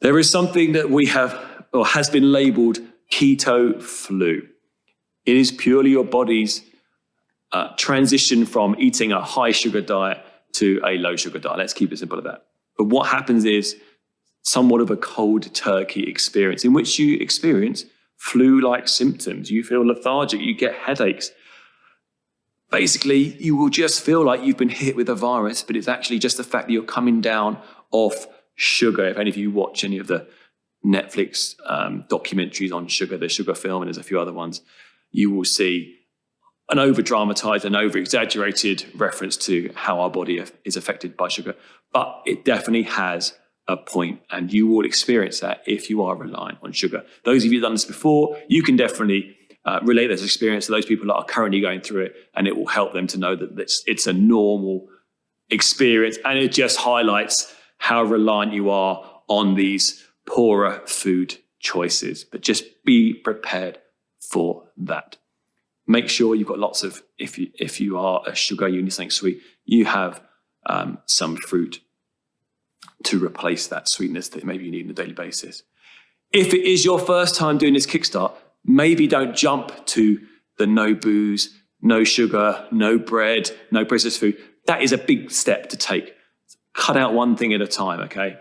There is something that we have or has been labeled keto flu. It is purely your body's uh, transition from eating a high sugar diet to a low sugar diet. Let's keep it simple at that. But what happens is somewhat of a cold turkey experience in which you experience flu like symptoms. You feel lethargic, you get headaches. Basically, you will just feel like you've been hit with a virus, but it's actually just the fact that you're coming down off sugar. If any of you watch any of the Netflix um, documentaries on sugar, the sugar film, and there's a few other ones, you will see an over dramatized and over exaggerated reference to how our body is affected by sugar. But it definitely has a point, and you will experience that if you are reliant on sugar. Those of you who've done this before, you can definitely uh, relate this experience to those people that are currently going through it, and it will help them to know that it's, it's a normal experience, and it just highlights how reliant you are on these poorer food choices. But just be prepared for that. Make sure you've got lots of, if you, if you are a sugar, you need something sweet, you have um, some fruit to replace that sweetness that maybe you need on a daily basis. If it is your first time doing this kickstart, maybe don't jump to the no booze, no sugar, no bread, no processed food. That is a big step to take. Cut out one thing at a time, okay?